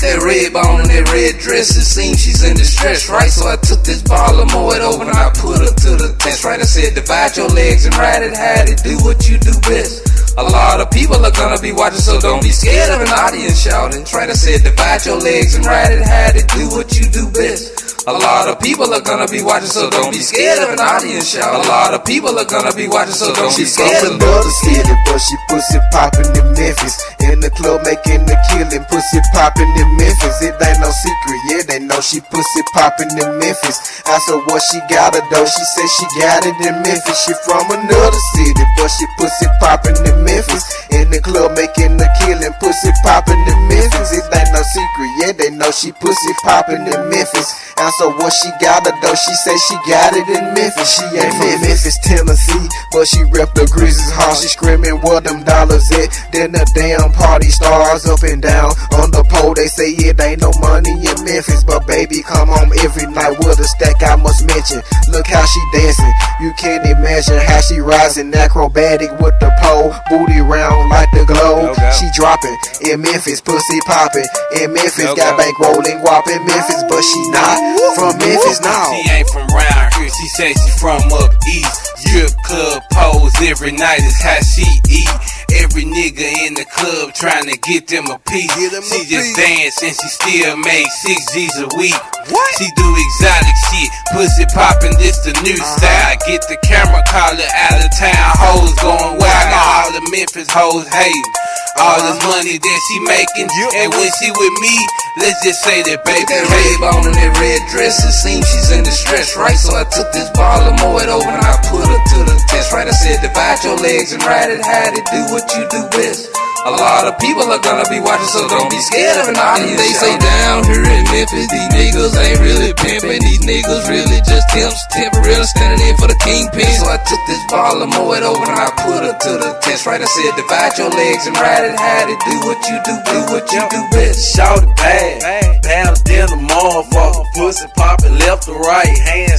with that red bone and that red dress. It seems she's in distress, right? So I took this ball and mow it over and I put her to the test, right? I said, divide your legs and ride it, hide it, do what you do best. A lot of people are gonna be watching, so don't be scared of an audience shouting. Try to say, divide your legs and ride it, hide it, do what you do best. A lot of people are gonna be watching, so don't be scared of an audience shout. A lot of people are gonna be watching, so don't be scared of another city, but she pussy poppin' in Memphis. In the club making the killing, pussy poppin' in Memphis. It ain't no secret, yeah, they know she pussy poppin' in Memphis. I said what she got it though, she said she got it in Memphis. She from another city, but she pussy poppin' in Memphis. In the club making the killing, pussy poppin' secret, yeah, they know she pussy poppin' in Memphis. And so what she got it though, she say she got it in Memphis. She ain't from Memphis, Tennessee, but she rep the Grizzlies hard. She screaming where them dollars at. Then the damn party stars up and down on the pole. They say it ain't no money in Memphis, but baby come home every night with a stack. I must mention, look how she dancing. You can't imagine how she rising acrobatic with the pole, booty round like the globe. She dropping in Memphis, pussy popping in Memphis, got bank rolling in Memphis, but she not from Memphis now. She ain't from round here, she say she from up east. Strip club pose every night is how she eat. Every nigga in the club trying to get them a piece. Them she a just piece. dance and she still make six G's a week. What? She do exotic shit, pussy popping, this the new uh-huh. style. Get the camera collar out of town, hoes going wild. All the Memphis hoes hating. All this money that she making, and when she with me, let's just say that baby. That red on and that red dress, it seems she's in distress, right? So I took this ball and mow it over and I put her to the test, right? I said divide your legs and ride it, hide it, do what you do best. A lot of people are gonna be watching, so don't be scared of an audience. They say down here in Memphis, these niggas ain't really pimping. These niggas really just temps, temporarily standing in for the kingpin. So I took this ball and mow it over and I put her to the test. Right, I said divide your legs and ride it, hide it, do what you do, do what you do best. Shout it bad, pound in the motherfucker, pussy poppin' left to right. She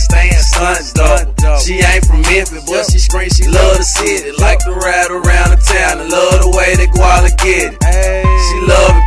from but she scream she love the city, like to ride around the town and love the way they go all get it. She love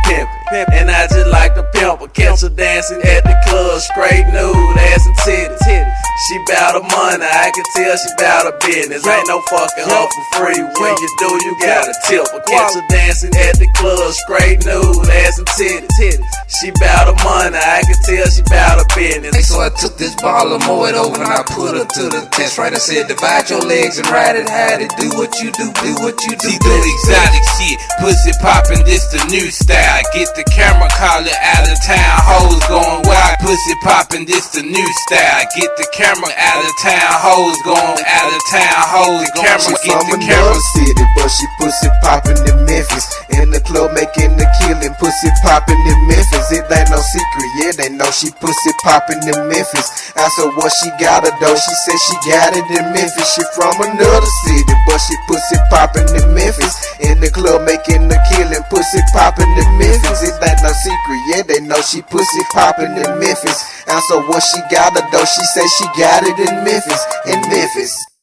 money, I can tell she bout her business. Ain't no fucking her for free. When you do, you gotta tip her. Catch her dancing at the club, straight nude, ass and titties. She bout her money, I can tell she bout her business. So I took this ball and mow it over and I put her to the test. Right, I said divide your legs and ride it, hide it, do what you do, do what you do. She do exotic shit, pussy poppin', this the new style. Get the camera call it out of town, hoes going wild. Pussy poppin', this the new style. Get the camera out of town, hoes going out of town, hoes. Camera, she get from the camera. city, but she pussy poppin' in Memphis. In the club making the pussy poppin' in Memphis. It ain't no secret, yeah, they know she pussy poppin' in Memphis. I said what she got it though, she said she got it in Memphis. She from another city, but she pussy poppin' in Memphis. In the club making the killing, pussy poppin' in Memphis. It ain't no secret, yeah, they know she pussy poppin' in Memphis. I said what she got it though, she said she got it in Memphis, in Memphis.